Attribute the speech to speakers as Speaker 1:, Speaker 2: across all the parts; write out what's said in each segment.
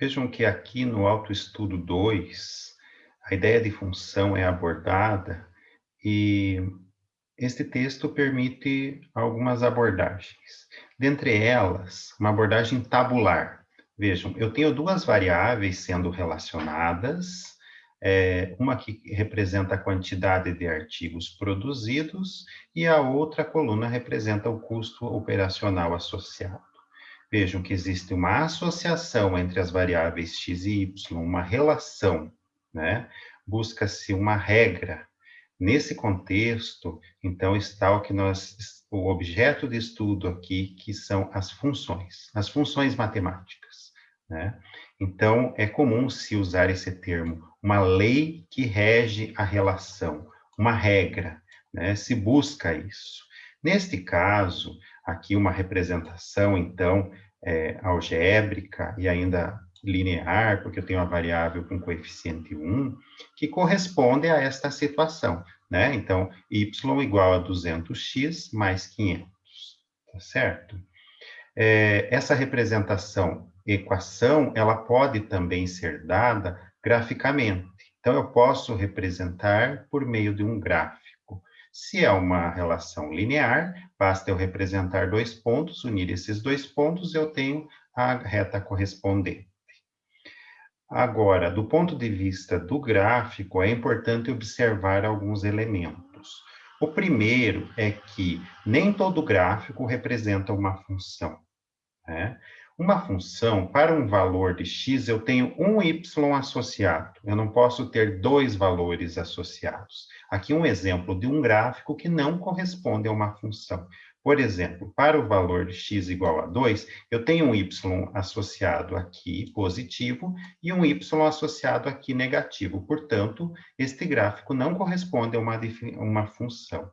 Speaker 1: Vejam que aqui no autoestudo 2, a ideia de função é abordada e este texto permite algumas abordagens. Dentre elas, uma abordagem tabular. Vejam, eu tenho duas variáveis sendo relacionadas, é, uma que representa a quantidade de artigos produzidos e a outra coluna representa o custo operacional associado. Vejam que existe uma associação entre as variáveis x e y, uma relação, né? Busca-se uma regra. Nesse contexto, então, está o que nós, o objeto de estudo aqui, que são as funções, as funções matemáticas, né? Então, é comum se usar esse termo, uma lei que rege a relação, uma regra, né? Se busca isso. Neste caso, aqui uma representação, então, é, algébrica e ainda linear, porque eu tenho uma variável com coeficiente 1, que corresponde a esta situação, né? Então, y igual a 200x mais 500, tá certo? É, essa representação equação, ela pode também ser dada graficamente. Então, eu posso representar por meio de um gráfico. Se é uma relação linear, basta eu representar dois pontos, unir esses dois pontos, eu tenho a reta correspondente. Agora, do ponto de vista do gráfico, é importante observar alguns elementos. O primeiro é que nem todo gráfico representa uma função. Né? Uma função, para um valor de x, eu tenho um y associado. Eu não posso ter dois valores associados. Aqui um exemplo de um gráfico que não corresponde a uma função. Por exemplo, para o valor de x igual a 2, eu tenho um y associado aqui positivo e um y associado aqui negativo. Portanto, este gráfico não corresponde a uma, uma função.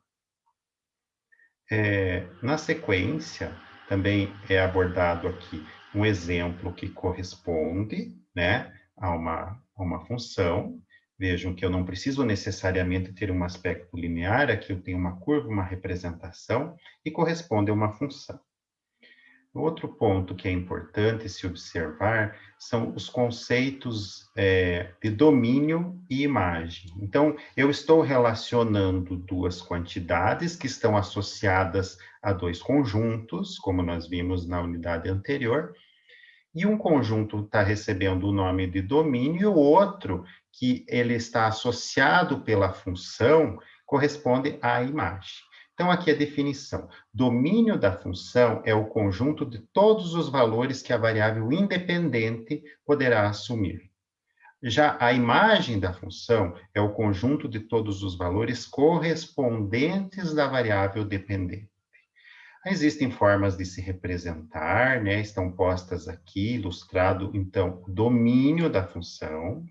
Speaker 1: É, na sequência, também é abordado aqui um exemplo que corresponde né, a, uma, a uma função. Vejam que eu não preciso necessariamente ter um aspecto linear, aqui eu tenho uma curva, uma representação, e corresponde a uma função. Outro ponto que é importante se observar são os conceitos é, de domínio e imagem. Então, eu estou relacionando duas quantidades que estão associadas a dois conjuntos, como nós vimos na unidade anterior, e um conjunto está recebendo o nome de domínio, e o outro, que ele está associado pela função, corresponde à imagem. Então, aqui a definição. Domínio da função é o conjunto de todos os valores que a variável independente poderá assumir. Já a imagem da função é o conjunto de todos os valores correspondentes da variável dependente. Existem formas de se representar, né? Estão postas aqui, ilustrado, então, domínio da função,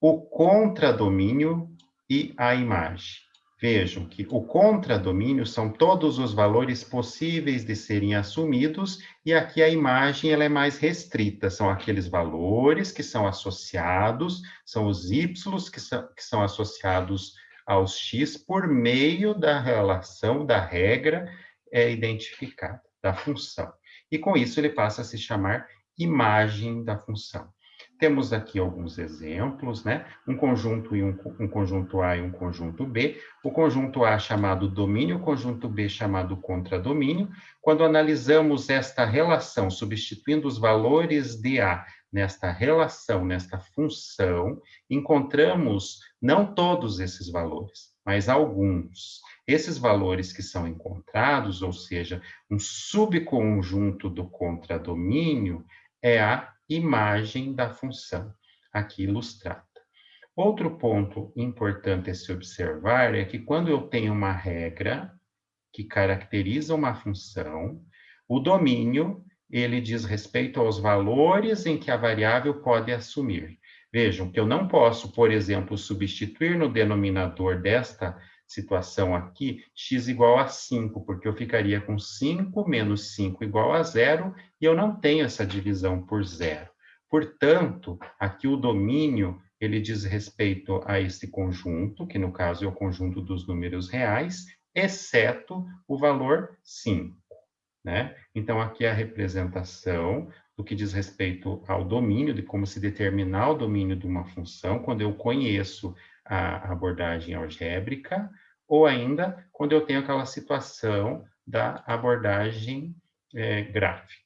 Speaker 1: o contradomínio e a imagem. Vejam que o contradomínio são todos os valores possíveis de serem assumidos, e aqui a imagem ela é mais restrita, são aqueles valores que são associados, são os y que são, que são associados aos x por meio da relação, da regra é, identificada, da função. E com isso ele passa a se chamar imagem da função. Temos aqui alguns exemplos, né? Um conjunto e um, um, conjunto A e um conjunto B. O conjunto A chamado domínio, o conjunto B chamado contradomínio. Quando analisamos esta relação, substituindo os valores de A nesta relação, nesta função, encontramos não todos esses valores, mas alguns. Esses valores que são encontrados, ou seja, um subconjunto do contradomínio, é a imagem da função, aqui ilustrada. Outro ponto importante a se observar é que quando eu tenho uma regra que caracteriza uma função, o domínio, ele diz respeito aos valores em que a variável pode assumir. Vejam que eu não posso, por exemplo, substituir no denominador desta situação aqui, x igual a 5, porque eu ficaria com 5 menos 5 igual a zero, e eu não tenho essa divisão por zero. Portanto, aqui o domínio, ele diz respeito a esse conjunto, que no caso é o conjunto dos números reais, exceto o valor 5. Né? Então, aqui é a representação do que diz respeito ao domínio, de como se determinar o domínio de uma função, quando eu conheço a abordagem algébrica, ou ainda quando eu tenho aquela situação da abordagem é, gráfica.